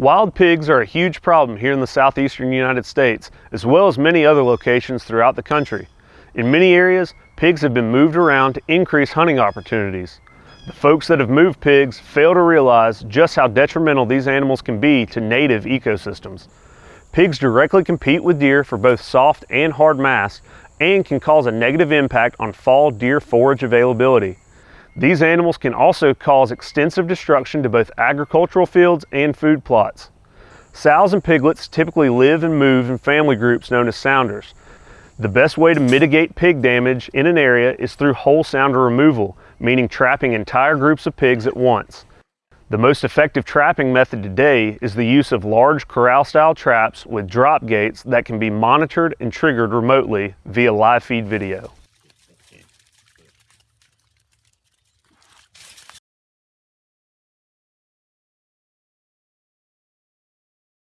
Wild pigs are a huge problem here in the southeastern United States, as well as many other locations throughout the country. In many areas, pigs have been moved around to increase hunting opportunities. The folks that have moved pigs fail to realize just how detrimental these animals can be to native ecosystems. Pigs directly compete with deer for both soft and hard mass and can cause a negative impact on fall deer forage availability. These animals can also cause extensive destruction to both agricultural fields and food plots. Sows and piglets typically live and move in family groups known as sounders. The best way to mitigate pig damage in an area is through whole sounder removal, meaning trapping entire groups of pigs at once. The most effective trapping method today is the use of large corral-style traps with drop gates that can be monitored and triggered remotely via live feed video.